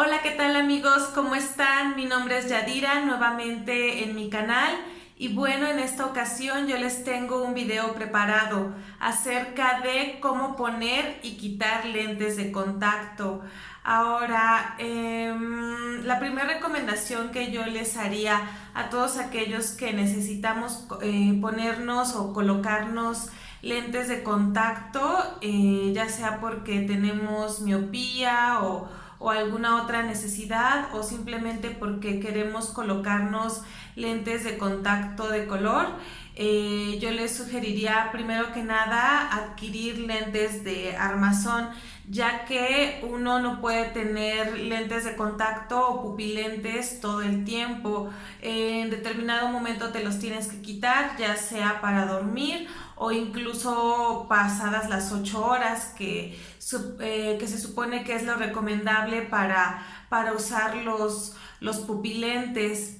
Hola, ¿qué tal amigos? ¿Cómo están? Mi nombre es Yadira, nuevamente en mi canal. Y bueno, en esta ocasión yo les tengo un video preparado acerca de cómo poner y quitar lentes de contacto. Ahora, em, la primera recomendación que yo les haría a todos aquellos que necesitamos eh, ponernos o colocarnos lentes de contacto, eh, ya sea porque tenemos miopía o o alguna otra necesidad o simplemente porque queremos colocarnos lentes de contacto de color, eh, yo les sugeriría primero que nada adquirir lentes de armazón ya que uno no puede tener lentes de contacto o pupilentes todo el tiempo. En determinado momento te los tienes que quitar, ya sea para dormir o incluso pasadas las 8 horas que, eh, que se supone que es lo recomendable para, para usar los, los pupilentes.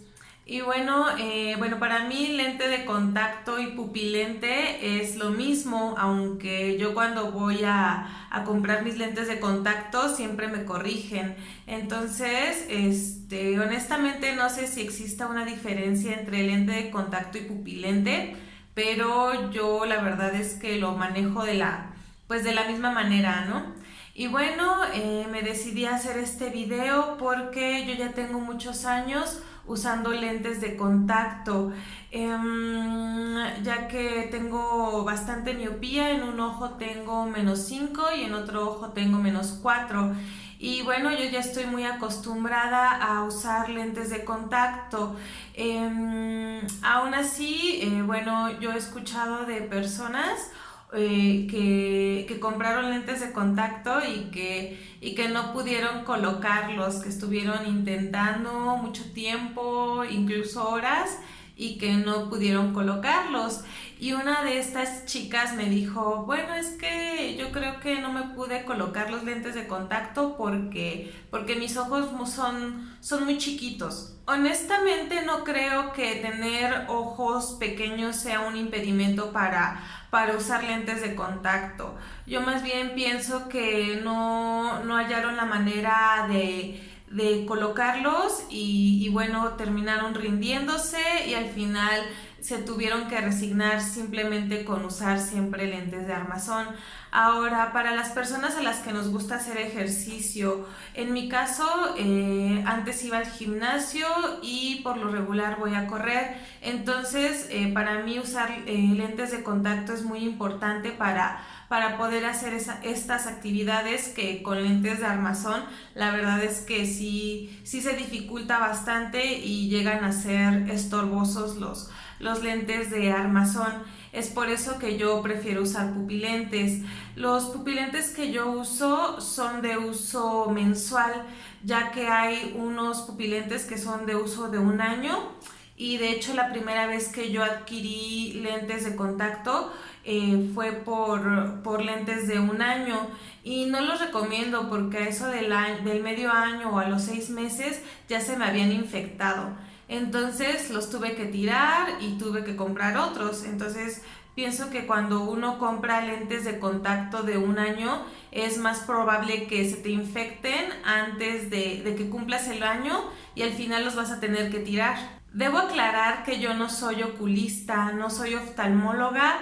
Y bueno, eh, bueno, para mí lente de contacto y pupilente es lo mismo, aunque yo cuando voy a, a, comprar mis lentes de contacto siempre me corrigen. Entonces, este, honestamente no sé si exista una diferencia entre lente de contacto y pupilente pero yo la verdad es que lo manejo de la, pues de la misma manera, ¿no? Y bueno, eh, me decidí a hacer este video porque yo ya tengo muchos años usando lentes de contacto, em, ya que tengo bastante miopía, en un ojo tengo menos 5 y en otro ojo tengo menos 4. Y bueno, yo ya estoy muy acostumbrada a usar lentes de contacto. Em, aún así, eh, bueno, yo he escuchado de personas eh, que, que, compraron lentes de contacto y que, y que no pudieron colocarlos, que estuvieron intentando mucho tiempo, incluso horas, y que no pudieron colocarlos. Y una de estas chicas me dijo, bueno, es que yo creo que no me pude colocar los lentes de contacto porque, porque mis ojos son, son muy chiquitos. Honestamente no creo que tener ojos pequeños sea un impedimento para, para usar lentes de contacto. Yo más bien pienso que no, no hallaron la manera de de colocarlos y, bueno, terminaron rindiéndose y al final se tuvieron que resignar simplemente con usar siempre lentes de armazón. Ahora, para las personas a las que nos gusta hacer ejercicio, en mi caso, eh, antes iba al gimnasio y por lo regular voy a correr, entonces eh, para mí usar eh, lentes de contacto es muy importante para para poder hacer estas actividades que con lentes de armazón la verdad es que sí, sí se dificulta bastante y llegan a ser estorbosos los, los lentes de armazón. Es por eso que yo prefiero usar pupilentes. Los pupilentes que yo uso son de uso mensual, ya que hay unos pupilentes que son de uso de un año y de hecho la primera vez que yo adquirí lentes de contacto eh, fue por, por, lentes de un año. Y no los recomiendo porque a eso del, del medio año o a los seis meses ya se me habían infectado. Entonces los tuve que tirar y tuve que comprar otros. Entonces pienso que cuando uno compra lentes de contacto de un año es más probable que se te infecten antes de, de que cumplas el año y al final los vas a tener que tirar Debo aclarar que yo no soy oculista, no soy oftalmóloga,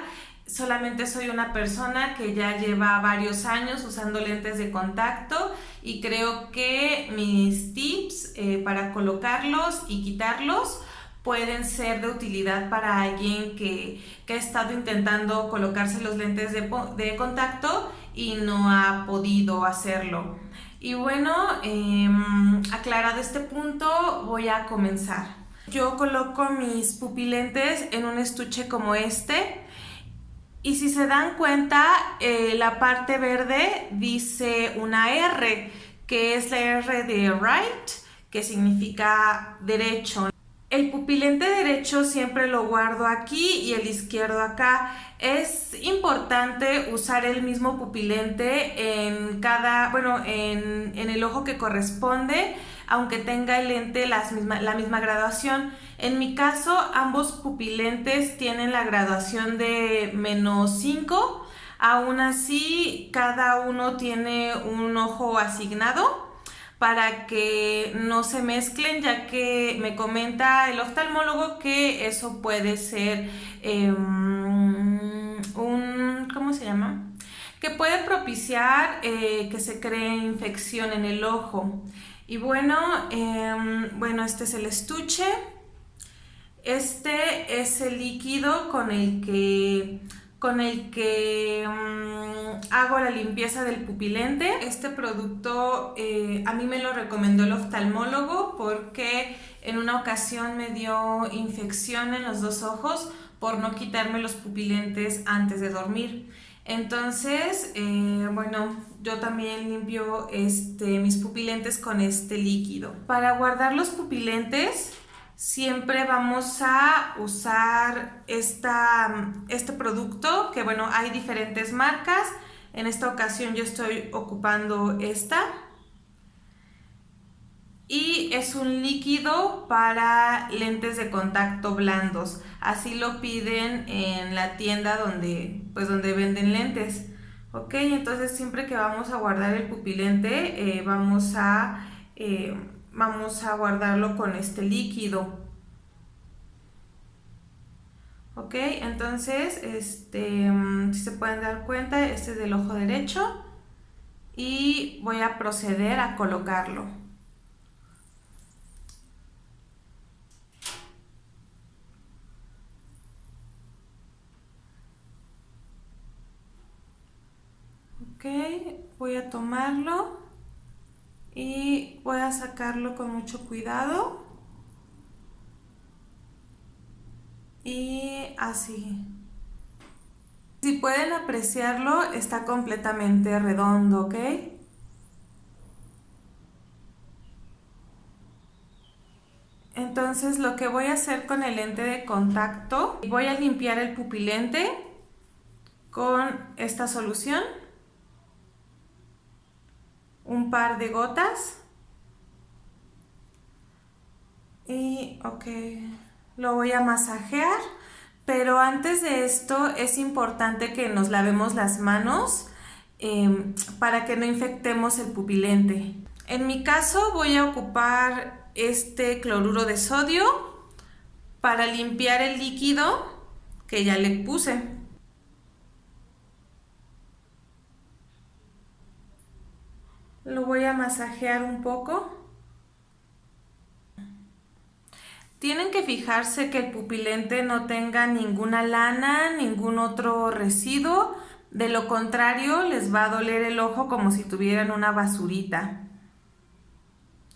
solamente soy una persona que ya lleva varios años usando lentes de contacto y creo que mis tips eh, para colocarlos y quitarlos pueden ser de utilidad para alguien que, ha estado intentando colocarse los lentes de, de, contacto y no ha podido hacerlo. Y bueno, em, aclarado este punto, voy a comenzar. Yo coloco mis pupilentes en un estuche como este y si se dan cuenta eh, la parte verde dice una R que es la R de right que significa derecho. El pupilente derecho siempre lo guardo aquí y el izquierdo acá. Es importante usar el mismo pupilente en cada, bueno, en, en el ojo que corresponde aunque tenga el lente la misma graduación. En mi caso, ambos pupilentes tienen la graduación de menos 5, aún así cada uno tiene un ojo asignado para que no se mezclen ya que me comenta el oftalmólogo que eso puede ser em, un, ¿cómo se llama? Que puede propiciar eh, que se cree infección en el ojo. Y bueno, em, bueno, este es el estuche. Este es el líquido con el que con el que mm, hago la limpieza del pupilente. Este producto eh, a mí me lo recomendó el oftalmólogo porque en una ocasión me dio infección en los dos ojos por no quitarme los pupilentes antes de dormir. Entonces, eh, bueno, yo también limpio este, mis pupilentes con este líquido. Para guardar los pupilentes, siempre vamos a usar esta, este producto, que bueno, hay diferentes marcas. En esta ocasión yo estoy ocupando esta. Y es un líquido para lentes de contacto blandos. Así lo piden en la tienda donde, pues donde venden lentes. Ok, entonces siempre que vamos a guardar el pupilente, eh, vamos a... Eh, vamos a guardarlo con este líquido. Ok, entonces, este, mm, si se pueden dar cuenta, este es del ojo derecho y voy a proceder a colocarlo. Ok, voy a tomarlo y voy a sacarlo con mucho cuidado y así. Si pueden apreciarlo está completamente redondo ok entonces lo que voy a hacer con el lente de contacto voy a limpiar el pupilente con esta solución un par de gotas. Y ok lo voy a masajear. Pero antes de esto es importante que nos lavemos las manos em, para que no infectemos el pupilente. En mi caso voy a ocupar este cloruro de sodio para limpiar el líquido que ya le puse Lo voy a masajear un poco. Tienen que fijarse que el pupilente no tenga ninguna lana, ningún otro residuo. De lo contrario, les va a doler el ojo como si tuvieran una basurita.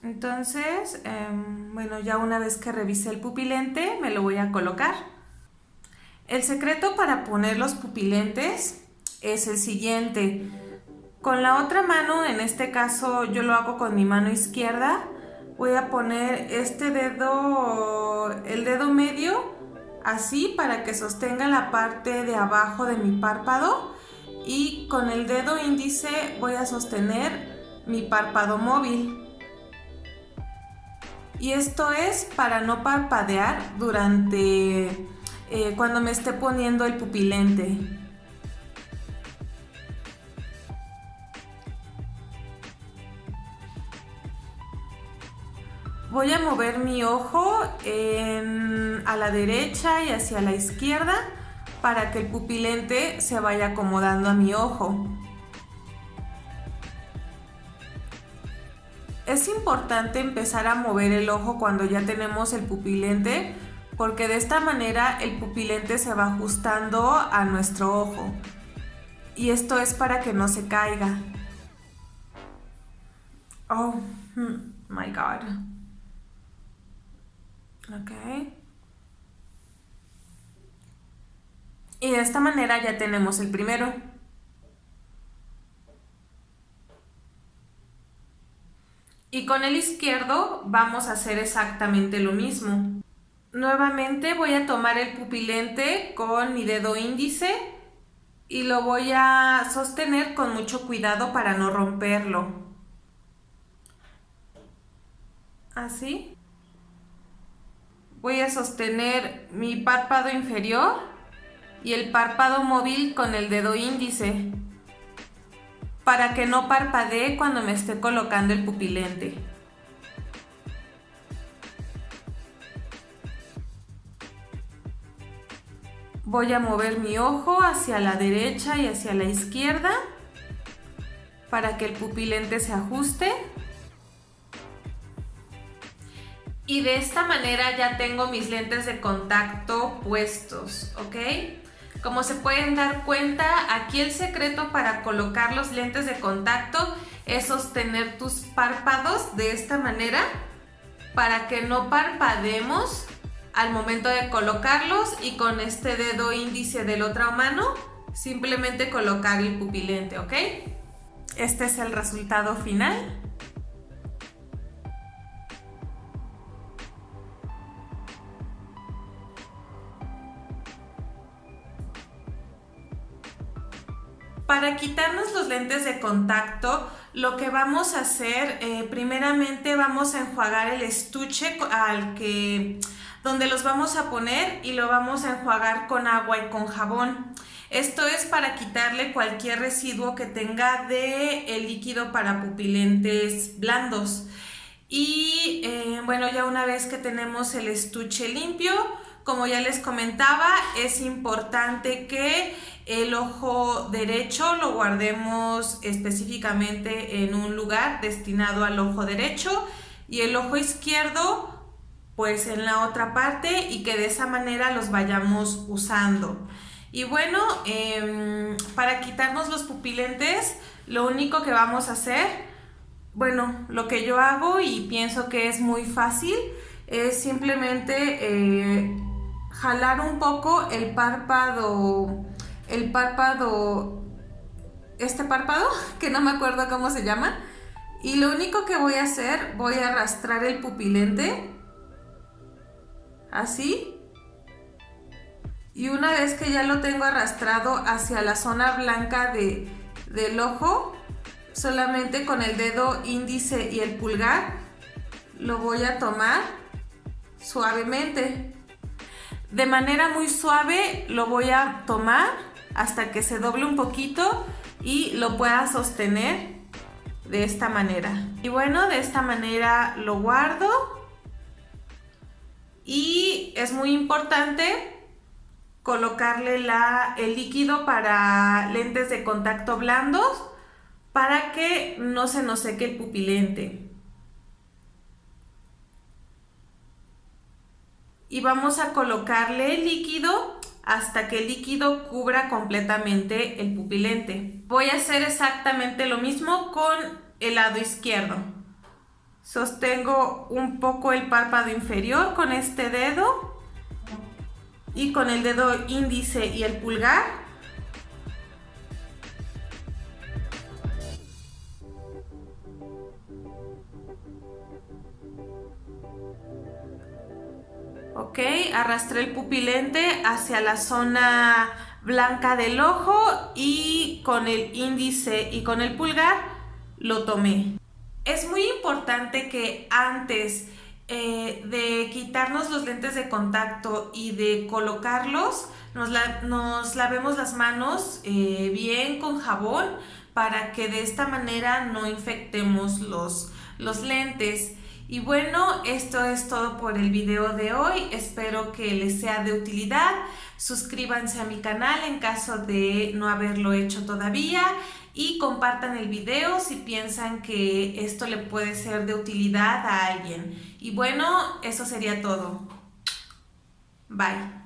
Entonces, em, bueno, ya una vez que revise el pupilente, me lo voy a colocar. El secreto para poner los pupilentes es el siguiente. Con la otra mano, en este caso yo lo hago con mi mano izquierda, voy a poner este dedo, el dedo medio, así para que sostenga la parte de abajo de mi párpado y con el dedo índice voy a sostener mi párpado móvil. Y esto es para no parpadear durante eh, cuando me esté poniendo el pupilente. Voy a mover mi ojo a la derecha y hacia la izquierda para que el pupilente se vaya acomodando a mi ojo. Es importante empezar a mover el ojo cuando ya tenemos el pupilente porque de esta manera el pupilente se va ajustando a nuestro ojo. Y esto es para que no se caiga. Oh, hmm, my God. Ok. Y de esta manera ya tenemos el primero. Y con el izquierdo vamos a hacer exactamente lo mismo. Nuevamente voy a tomar el pupilente con mi dedo índice y lo voy a sostener con mucho cuidado para no romperlo. Así voy a sostener mi párpado inferior y el párpado móvil con el dedo índice para que no parpadee cuando me esté colocando el pupilente. Voy a mover mi ojo hacia la derecha y hacia la izquierda para que el pupilente se ajuste. Y de esta manera ya tengo mis lentes de contacto puestos, ¿ok? Como se pueden dar cuenta, aquí el secreto para colocar los lentes de contacto es sostener tus párpados de esta manera para que no parpademos al momento de colocarlos y con este dedo índice de la otra mano simplemente colocar el pupilente, ¿ok? Este es el resultado final. Para quitarnos los lentes de contacto, lo que vamos a hacer, eh, primeramente vamos a enjuagar el estuche al que donde los vamos a poner y lo vamos a enjuagar con agua y con jabón. Esto es para quitarle cualquier residuo que tenga de el líquido para pupilentes blandos. Y eh, bueno, ya una vez que tenemos el estuche limpio, como ya les comentaba, es importante que el ojo derecho lo guardemos específicamente en un lugar destinado al ojo derecho y el ojo izquierdo pues en la otra parte y que de esa manera los vayamos usando. Y bueno, em, para quitarnos los pupilentes, lo único que vamos a hacer, bueno, lo que yo hago y pienso que es muy fácil, es simplemente eh, jalar un poco el párpado, el párpado, este párpado, que no me acuerdo cómo se llama, y lo único que voy a hacer, voy a arrastrar el pupilente así. Y una vez que ya lo tengo arrastrado hacia la zona blanca de, del ojo, solamente con el dedo índice y el pulgar lo voy a tomar suavemente. De manera muy suave lo voy a tomar hasta que se doble un poquito y lo pueda sostener de esta manera. Y bueno, de esta manera lo guardo y es muy importante colocarle el líquido para lentes de contacto blandos para que no se nos seque el pupilente. Y vamos a colocarle el líquido hasta que el líquido cubra completamente el pupilente. Voy a hacer exactamente lo mismo con el lado izquierdo. Sostengo un poco el párpado inferior con este dedo y con el dedo índice y el pulgar. Ok, arrastré el pupilente hacia la zona blanca del ojo y con el índice y con el pulgar lo tomé. Es muy importante que antes eh, de quitarnos los lentes de contacto y de colocarlos, nos, lavemos las manos eh, bien con jabón para que de esta manera no infectemos los, los lentes. Y bueno, esto es todo por el video de hoy. Espero que les sea de utilidad. Suscríbanse a mi canal en caso de no haberlo hecho todavía y compartan el video si piensan que esto le puede ser de utilidad a alguien. Y bueno, eso sería todo. Bye.